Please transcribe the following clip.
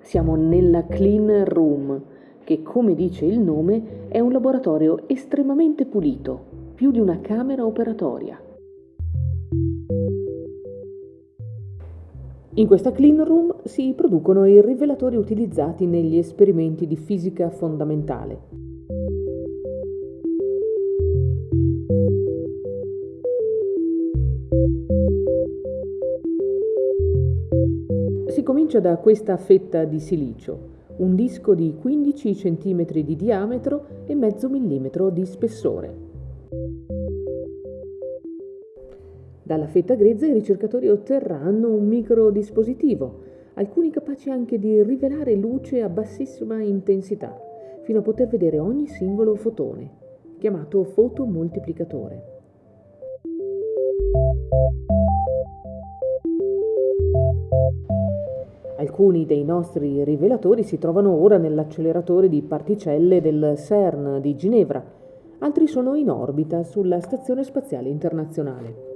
Siamo nella Clean Room, che come dice il nome è un laboratorio estremamente pulito, più di una camera operatoria. In questa clean room si producono i rivelatori utilizzati negli esperimenti di fisica fondamentale. Si comincia da questa fetta di silicio, un disco di 15 cm di diametro e mezzo millimetro di spessore. Dalla fetta grezza i ricercatori otterranno un microdispositivo, alcuni capaci anche di rivelare luce a bassissima intensità, fino a poter vedere ogni singolo fotone, chiamato fotomoltiplicatore. Alcuni dei nostri rivelatori si trovano ora nell'acceleratore di particelle del CERN di Ginevra, altri sono in orbita sulla Stazione Spaziale Internazionale.